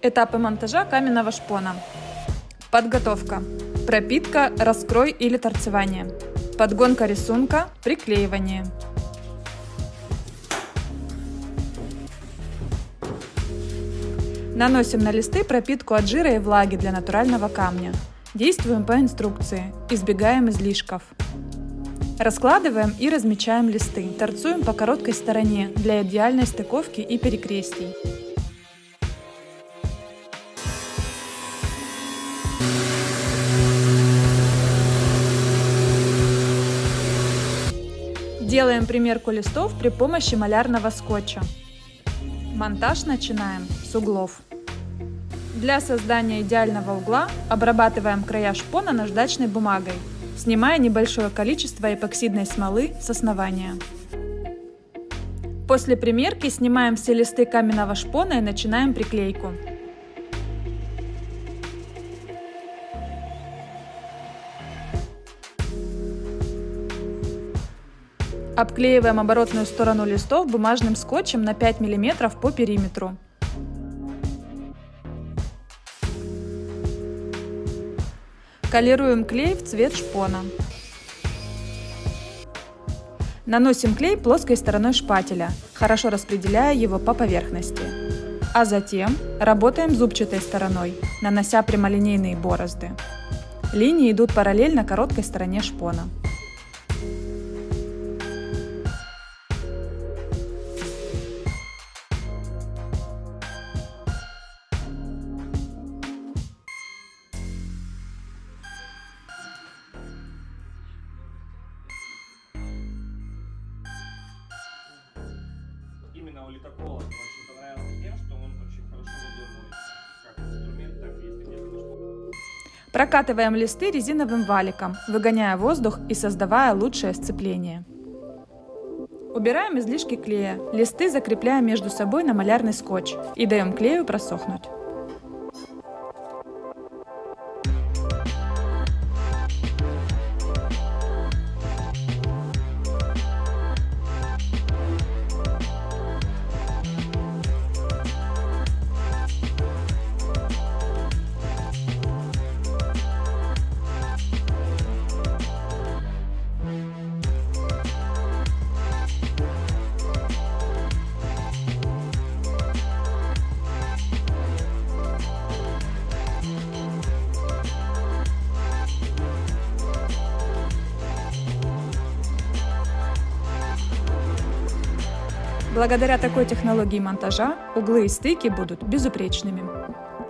Этапы монтажа каменного шпона. Подготовка. Пропитка, раскрой или торцевание. Подгонка рисунка, приклеивание. Наносим на листы пропитку от жира и влаги для натурального камня. Действуем по инструкции, избегаем излишков. Раскладываем и размечаем листы. Торцуем по короткой стороне для идеальной стыковки и перекрестий. Делаем примерку листов при помощи малярного скотча. Монтаж начинаем с углов. Для создания идеального угла обрабатываем края шпона наждачной бумагой, снимая небольшое количество эпоксидной смолы с основания. После примерки снимаем все листы каменного шпона и начинаем приклейку. Обклеиваем оборотную сторону листов бумажным скотчем на 5 мм по периметру. Колируем клей в цвет шпона. Наносим клей плоской стороной шпателя, хорошо распределяя его по поверхности. А затем работаем зубчатой стороной, нанося прямолинейные борозды. Линии идут параллельно короткой стороне шпона. Именно у литокола очень понравился тем, что он очень хорошо водой. Как инструмент, так и если где-то нашло. Прокатываем листы резиновым валиком, выгоняя воздух и создавая лучшее сцепление. Убираем излишки клея, листы закрепляем между собой на малярный скотч и даем клею просохнуть. Благодаря такой технологии монтажа углы и стыки будут безупречными.